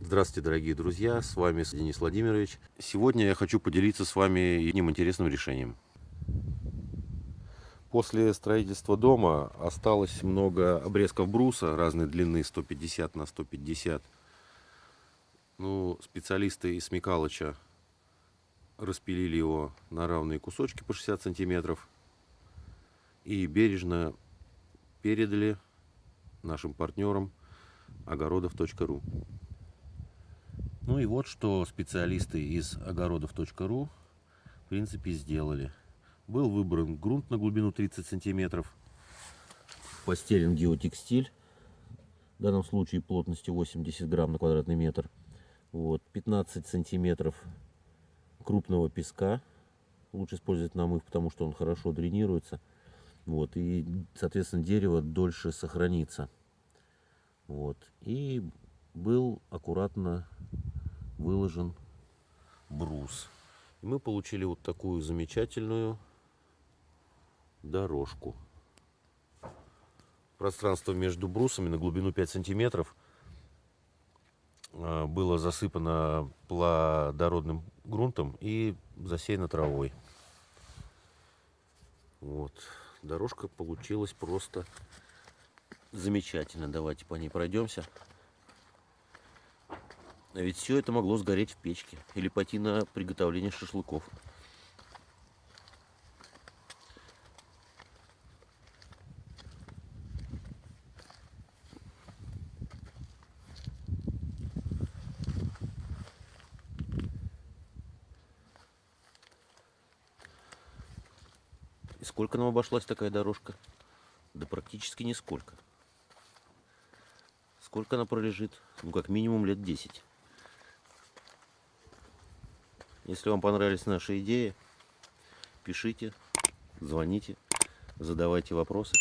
Здравствуйте, дорогие друзья, с вами Денис Владимирович. Сегодня я хочу поделиться с вами одним интересным решением. После строительства дома осталось много обрезков бруса разной длины 150 на 150. Ну, специалисты из Микалыча распилили его на равные кусочки по 60 сантиметров и бережно передали нашим партнерам огородов.ру. Ну и вот что специалисты из огородов.ру в принципе сделали. Был выбран грунт на глубину 30 сантиметров. Постелен геотекстиль. В данном случае плотностью 80 грамм на квадратный метр. Вот, 15 сантиметров крупного песка. Лучше использовать намыв, потому что он хорошо дренируется. Вот, и, соответственно, дерево дольше сохранится. Вот. И был аккуратно выложен брус. И мы получили вот такую замечательную дорожку. Пространство между брусами на глубину 5 сантиметров а, было засыпано плодородным грунтом и засеяно травой. Вот. Дорожка получилась просто замечательно. Давайте по ней пройдемся. А ведь все это могло сгореть в печке или пойти на приготовление шашлыков. И сколько нам обошлась такая дорожка? Да практически нисколько. Сколько она пролежит? Ну, как минимум лет 10. Если вам понравились наши идеи, пишите, звоните, задавайте вопросы.